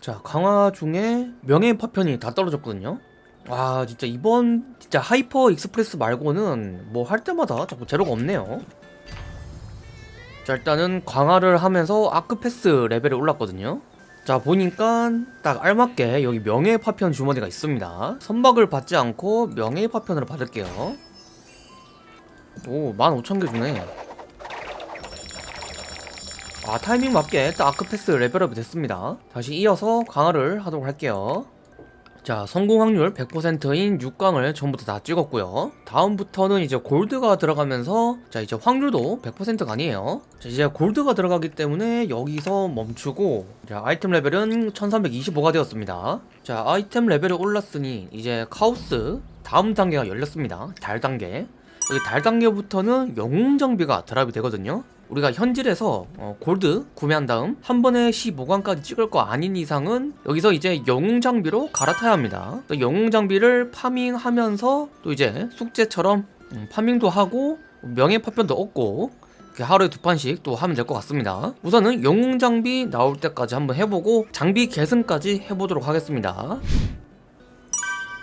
자 강화 중에 명예 파편이 다 떨어졌거든요. 와 진짜 이번 진짜 Hyper Express 말고는 뭐 할 때마다 자꾸 재료가 없네요. 자 일단은 강화를 하면서 Ark Pass 레벨이 올랐거든요. 자 보니까 딱 알맞게 여기 명예 파편 주머니가 있습니다. 선박을 받지 않고 명예 파편으로 받을게요. 오 15,000개 주네 아 타이밍 맞게 딱 아크패스 레벨업이 됐습니다. 다시 이어서 강화를 하도록 할게요. 자 성공 확률 100%인 6강을 전부 다 찍었고요. 다음부터는 이제 골드가 들어가면서 자 이제 확률도 100%가 아니에요. 자 이제 골드가 들어가기 때문에 여기서 멈추고 자 아이템 레벨은 1325가 되었습니다. 자 아이템 레벨이 올랐으니 이제 카오스 다음 단계가 열렸습니다. 달 단계. 여기 달 단계부터는 영웅 장비가 드랍이 되거든요 우리가 현질에서 어, 골드 구매한 다음 한 번에 15관까지 찍을 거 아닌 이상은 여기서 이제 영웅 장비로 갈아타야 합니다. 또 영웅 장비를 파밍하면서 또 이제 숙제처럼 음, 파밍도 하고 명예 파편도 얻고 하루에 두 판씩 또 하면 될 것 같습니다. 우선은 영웅 장비 나올 때까지 한번 해보고 장비 계승까지 해보도록 하겠습니다.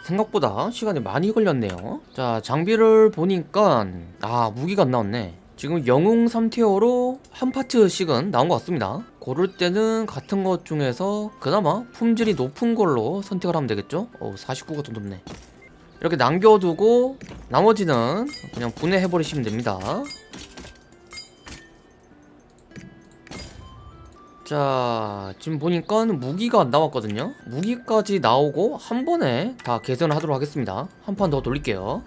생각보다 시간이 많이 걸렸네요. 자 장비를 보니까 아 무기가 안 나왔네 지금 영웅 3티어로 한 파트씩은 나온 것 같습니다. 고를 때는 같은 것 중에서 그나마 품질이 높은 걸로 선택을 하면 되겠죠? 어 49가 좀 높네. 이렇게 남겨두고 나머지는 그냥 분해해버리시면 됩니다. 자 지금 보니까 무기가 안 나왔거든요? 무기까지 나오고 한 번에 다 개선을 하도록 하겠습니다. 한 판 더 돌릴게요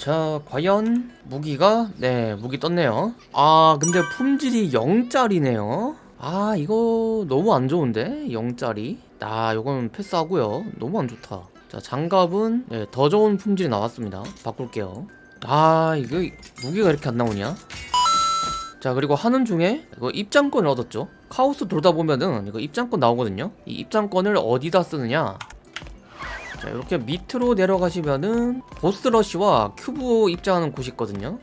자 과연 무기가? 네 무기 떴네요. 아 근데 품질이 0짜리네요. 아 이거 너무 안 좋은데? 0짜리? 아 요건 패스하고요. 너무 안 좋다. 자 장갑은 네, 더 좋은 품질이 나왔습니다. 바꿀게요. 아 이거 무기가 이렇게 안 나오냐? 자 그리고 하는 중에 이거 입장권을 얻었죠. 카오스 돌다 보면은 이거 입장권 나오거든요. 이 입장권을 어디다 쓰느냐 자 이렇게 밑으로 내려가시면은 boss rush와 큐브 입장하는 곳이 있거든요.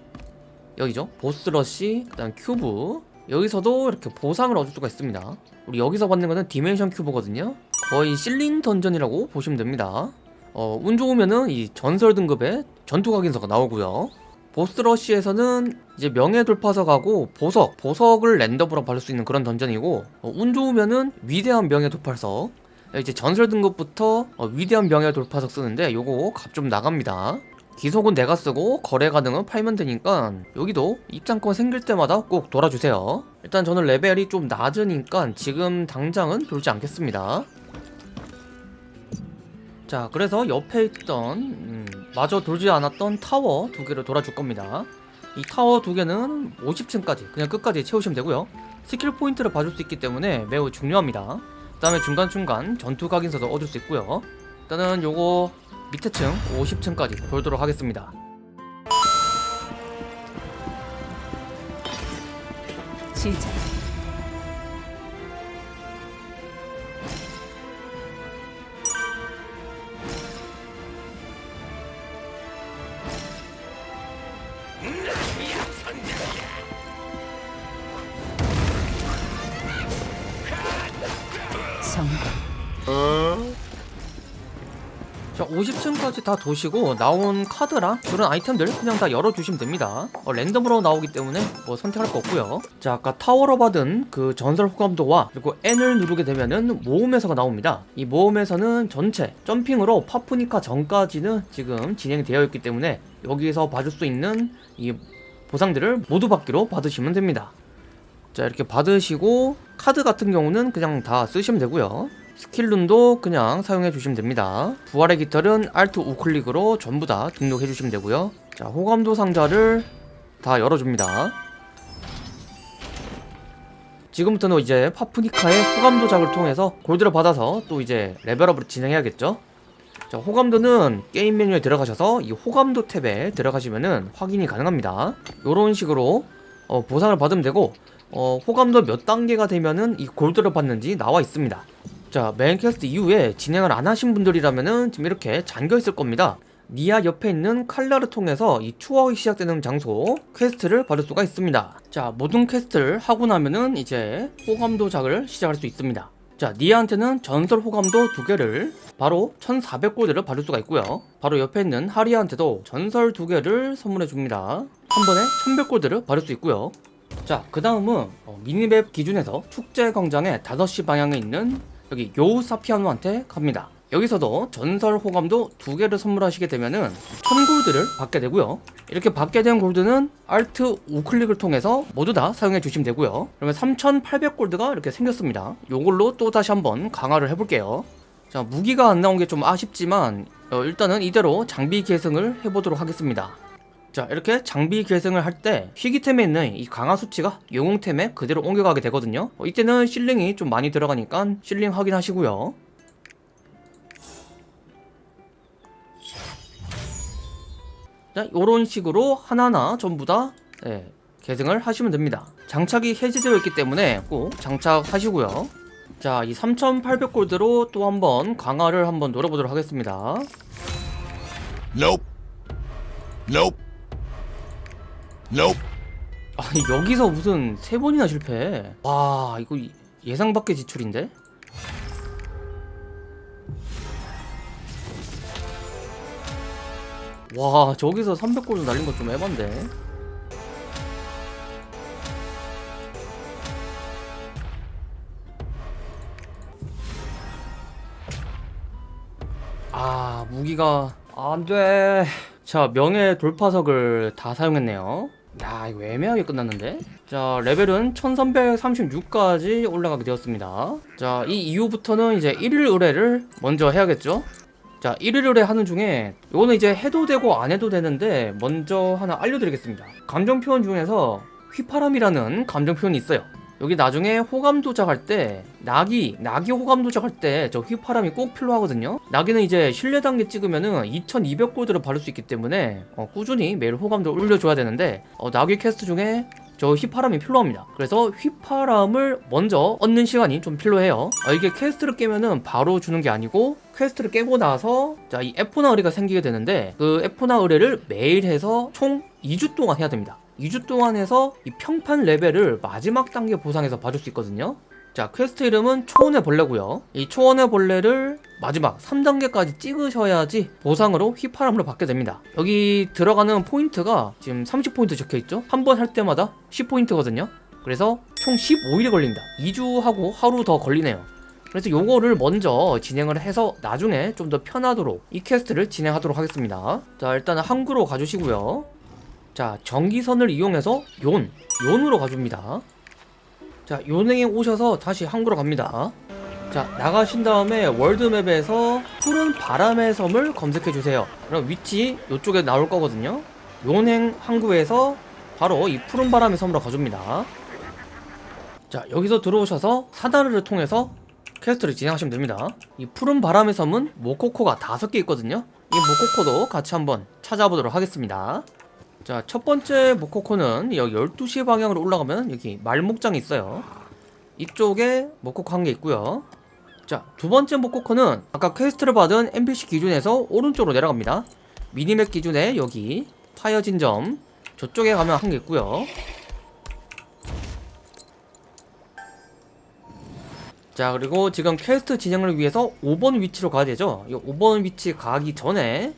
여기죠? boss rush 그 다음 큐브. 여기서도 이렇게 보상을 얻을 수가 있습니다. 우리 여기서 받는 거는 dimension 큐브거든요. 거의 실링 던전이라고 보시면 됩니다. 어, 운 좋으면은 이 전설 등급의 전투 각인서가 나오고요. boss rush에서는 이제 명예 돌파석하고 보석, 보석을 랜덤으로 받을 수 있는 그런 던전이고 어, 운 좋으면은 위대한 명예 돌파석 이제 전설 등급부터 어, 위대한 명예 돌파석 쓰는데 요거 값 좀 나갑니다. 기속은 내가 쓰고 거래 가능은 팔면 되니까 여기도 입장권 생길 때마다 꼭 돌아주세요. 일단 저는 레벨이 좀 낮으니까 지금 당장은 돌지 않겠습니다. 자 그래서 옆에 있던 음, 마저 돌지 않았던 타워 두 개를 돌아줄 겁니다. 이 타워 두 개는 50층까지 그냥 끝까지 채우시면 되고요. 스킬 포인트를 봐줄 수 있기 때문에 매우 중요합니다 그 다음에 중간중간 전투 각인서도 얻을 수 있고요 일단은 요거 밑에 층 50층까지 돌도록 하겠습니다 시작. 성공. 자 50층까지 다 도시고 나온 카드랑 그런 아이템들 그냥 다 열어주시면 됩니다. 어, 랜덤으로 나오기 때문에 뭐 선택할 거 없고요. 자 아까 타워로 받은 그 전설 호감도와 그리고 N을 누르게 되면은 모험에서가 나옵니다. 이 모험에서는 전체 점핑으로 파프니카 전까지는 지금 진행되어 있기 때문에 여기서 봐줄 수 있는 이 보상들을 모두 받기로 받으시면 됩니다 자 이렇게 받으시고 카드 같은 경우는 그냥 다 쓰시면 되고요. 스킬룬도 그냥 사용해 주시면 됩니다. 부활의 깃털은 Alt 우클릭으로 전부 다 등록해 주시면 되고요. 자 호감도 상자를 다 열어줍니다. 지금부터는 이제 파프니카의 호감도 작을 통해서 골드를 받아서 또 이제 레벨업을 진행해야겠죠? 자 호감도는 게임 메뉴에 들어가셔서 이 호감도 탭에 들어가시면은 확인이 가능합니다. 요런 식으로 어, 보상을 받으면 되고 어, 호감도 몇 단계가 되면은 이 골드를 받는지 나와 있습니다 자 메인 퀘스트 이후에 진행을 안 하신 분들이라면은 지금 이렇게 잠겨 있을 겁니다 니아 옆에 있는 칼라를 통해서 이 추억이 시작되는 장소 퀘스트를 받을 수가 있습니다. 자, 모든 퀘스트를 하고 나면은 이제 호감도작을 시작할 수 있습니다. 자, 니아한테는 전설 호감도 두 개를 바로 1400골드를 받을 수가 있고요. 바로 옆에 있는 하리아한테도 전설 두 개를 선물해 줍니다. 한 번에 1100골드를 받을 수 있고요. 자, 그 다음은 어, 미니맵 기준에서 축제 광장의 5시 방향에 있는 여기 요 사피아노한테 갑니다. 여기서도 전설 호감도 두 개를 선물하시게 되면은 1000골드를 받게 되고요. 이렇게 받게 된 골드는 알트 우클릭을 통해서 모두 다 사용해 주시면 되고요. 그러면 3800골드가 이렇게 생겼습니다. 요걸로 또 다시 한번 강화를 해볼게요. 자, 무기가 안 나온 게 좀 아쉽지만 어, 일단은 이대로 장비 계승을 해보도록 하겠습니다. 자 이렇게 장비 계승을 할 때 희귀템에 있는 이 강화 수치가 영웅템에 그대로 옮겨가게 되거든요. 어, 이때는 실링이 좀 많이 들어가니까 실링 확인하시고요. 자 요런 식으로 하나하나 전부 다 네, 계승을 하시면 됩니다. 장착이 해제되어 있기 때문에 꼭 장착하시고요. 자 이 3800골드로 또 한번 강화를 한번 노려보도록 하겠습니다. Nope. Nope. Nope. 아니 여기서 무슨 세 번이나 실패? 와 이거 이- 예상 밖의 지출인데? 와 저기서 300골드 날린 거좀 해반데 아 무기가 안돼. 자 명예 돌파석을 다 사용했네요 야 이거 애매하게 끝났는데? 자 레벨은 1336까지 올라가게 되었습니다. 자 이 이후부터는 이제 1일 의뢰를 먼저 해야겠죠? 자 1일 의뢰 하는 중에 이거는 이제 해도 되고 안 해도 되는데 먼저 하나 알려드리겠습니다. 감정 표현 중에서 휘파람이라는 감정 표현이 있어요 여기 나중에 호감도작할 때 나기 나기 호감도작할 때 저 휘파람이 꼭 필요하거든요. 나기는 이제 신뢰 단계 찍으면은 2200골드를 받을 수 있기 때문에 어, 꾸준히 매일 호감도 올려줘야 되는데 어, 나기 퀘스트 중에 저 휘파람이 필요합니다. 그래서 휘파람을 먼저 얻는 시간이 좀 필요해요. 어, 이게 퀘스트를 깨면은 바로 주는 게 아니고 퀘스트를 깨고 나서 자 이 에포나 의뢰가 생기게 되는데 그 에포나 의뢰를 매일 해서 총 2주 동안 해야 됩니다 2주 동안 해서 이 평판 레벨을 마지막 단계 보상에서 받을 수 있거든요. 자 퀘스트 이름은 초원의 벌레고요. 이 초원의 벌레를 마지막 3단계까지 찍으셔야지 보상으로 휘파람을 받게 됩니다. 여기 들어가는 포인트가 지금 30포인트 적혀있죠? 한 번 할 때마다 10포인트거든요. 그래서 총 15일이 걸립니다. 2주 하고 하루 더 걸리네요. 그래서 요거를 먼저 진행을 해서 나중에 좀 더 편하도록 이 퀘스트를 진행하도록 하겠습니다. 자 일단은 항구로 가주시고요 자 정기선을 이용해서 욘 욘으로 가줍니다. 자 욘에 오셔서 다시 항구로 갑니다. 자 나가신 다음에 world map에서 푸른 바람의 섬을 검색해 주세요. 그럼 위치 요쪽에 나올 거거든요. 욘 항구에서 바로 이 푸른 바람의 섬으로 가줍니다. 자 여기서 들어오셔서 사다르를 통해서 퀘스트를 진행하시면 됩니다. 이 푸른 바람의 섬은 모코코가 다섯 개 있거든요. 이 모코코도 같이 한번 찾아보도록 하겠습니다 자, 첫 번째 모코코는 여기 12시 방향으로 올라가면 여기 말목장이 있어요. 이쪽에 모코코 한 개 있고요. 자, 두 번째 모코코는 아까 퀘스트를 받은 NPC 기준에서 오른쪽으로 내려갑니다. minimap 기준에 여기 파여진 점 저쪽에 가면 한 개 있고요. 자, 그리고 지금 퀘스트 진행을 위해서 5번 위치로 가야 되죠. 이 5번 위치 가기 전에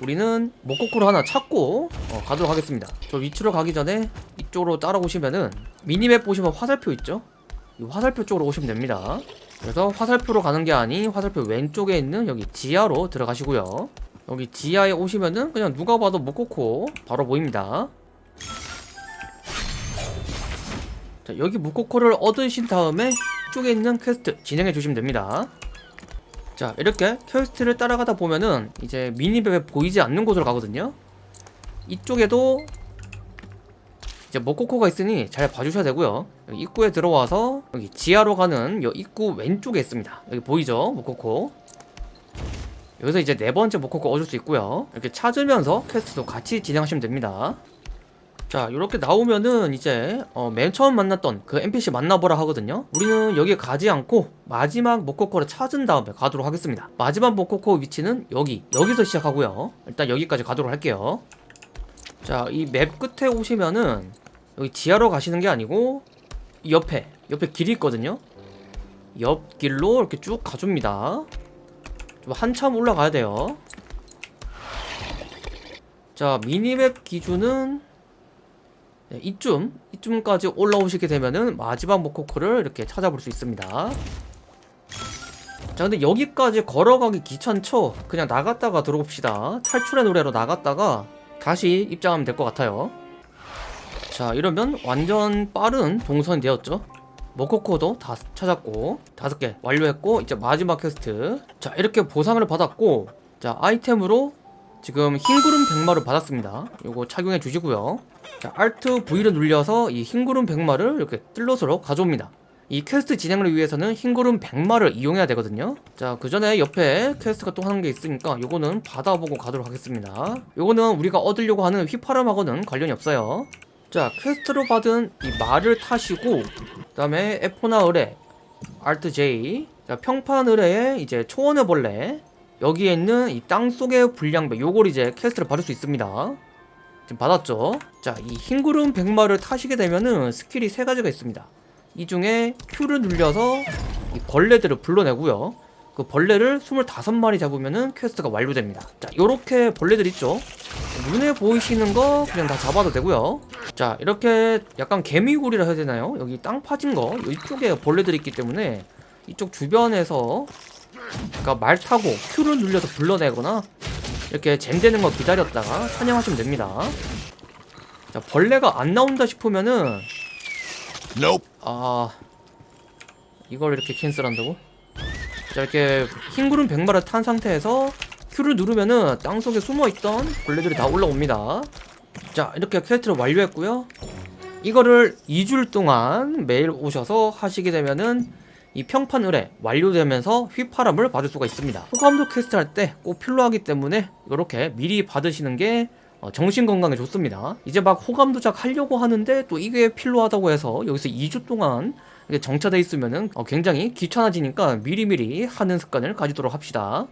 우리는 모코코를 하나 찾고 어, 가도록 하겠습니다. 저 위치로 가기 전에 이쪽으로 따라오시면은 minimap 보시면 화살표 있죠? 이 화살표 쪽으로 오시면 됩니다. 그래서 화살표로 가는 게 아닌 화살표 왼쪽에 있는 여기 지하로 들어가시고요. 여기 지하에 오시면은 그냥 누가 봐도 모코코 바로 보입니다. 자 여기 모코코를 얻으신 다음에 이쪽에 있는 퀘스트 진행해 주시면 됩니다 자 이렇게 퀘스트를 따라가다 보면은 이제 minimap에 보이지 않는 곳으로 가거든요. 이쪽에도 이제 모코코가 있으니 잘 봐주셔야 되고요. 입구에 들어와서 여기 지하로 가는 여 입구 왼쪽에 있습니다. 여기 보이죠? 모코코. 여기서 이제 네 번째 모코코 얻을 수 있고요. 이렇게 찾으면서 퀘스트도 같이 진행하시면 됩니다 자 이렇게 나오면은 이제 어, 맨 처음 만났던 그 NPC 만나보라 하거든요. 우리는 여기에 가지 않고 마지막 모코코를 찾은 다음에 가도록 하겠습니다. 마지막 모코코 위치는 여기 여기서 시작하고요. 일단 여기까지 가도록 할게요. 자 이 맵 끝에 오시면은 여기 지하로 가시는 게 아니고 이 옆에 옆에 길이 있거든요. 옆길로 이렇게 쭉 가줍니다. 좀 한참 올라가야 돼요. 자 미니맵 기준은 네, 이쯤 이쯤까지 올라오시게 되면은 마지막 모코코를 이렇게 찾아볼 수 있습니다. 자 근데 여기까지 걸어가기 귀찮죠? 그냥 나갔다가 들어봅시다. 탈출의 노래로 나갔다가 다시 입장하면 될 것 같아요. 자 이러면 완전 빠른 동선이 되었죠? 모코코도 다 찾았고 다섯 개 완료했고 이제 마지막 퀘스트. 자 이렇게 보상을 받았고 자 아이템으로 지금 흰구름 백마를 받았습니다. 요거 착용해 주시고요 자 Alt V를 눌려서 이 흰구름 백마를 이렇게 슬롯으로 가져옵니다. 이 퀘스트 진행을 위해서는 흰구름 백마를 이용해야 되거든요. 자 그 전에 옆에 퀘스트가 또 하는 게 있으니까 요거는 받아보고 가도록 하겠습니다. 요거는 우리가 얻으려고 하는 휘파람하고는 관련이 없어요. 자 퀘스트로 받은 이 말을 타시고 그 다음에 에포나 의뢰 Alt J 자 평판 의뢰에 이제 초원의 벌레 여기에 있는 이 땅속의 불량배 요걸 이제 퀘스트를 받을 수 있습니다 지금 받았죠? 자 이 흰구름 백마를 타시게 되면은 스킬이 세 가지가 있습니다. 이 중에 Q를 눌려서 이 벌레들을 불러내고요. 그 벌레를 25마리 잡으면은 퀘스트가 완료됩니다. 자 요렇게 벌레들 있죠? 눈에 보이시는 거 그냥 다 잡아도 되고요. 자 이렇게 약간 개미굴이라 해야 되나요? 여기 땅 파진 거 이쪽에 벌레들이 있기 때문에 이쪽 주변에서 그러니까 말 타고 Q를 눌려서 불러내거나 이렇게 잼 되는 거 기다렸다가 사냥하시면 됩니다 자 벌레가 안 나온다 싶으면은 Nope. 아 이걸 이렇게 캔슬한다고? 자 이렇게 흰 구름 백마를 탄 상태에서 Q를 누르면은 땅속에 숨어있던 벌레들이 다 올라옵니다 자 이렇게 퀘스트를 완료했고요 이거를 2주일 동안 매일 오셔서 하시게 되면은 이 평판 의뢰 완료되면서 휘파람을 받을 수가 있습니다 호감도 퀘스트 할 때 꼭 필요하기 때문에 이렇게 미리 받으시는 게 어, 정신 건강에 좋습니다. 이제 막 호감도작 하려고 하는데 또 이게 필요하다고 해서 여기서 2주 동안 정차돼 있으면 은 어, 굉장히 귀찮아지니까 미리미리 하는 습관을 가지도록 합시다.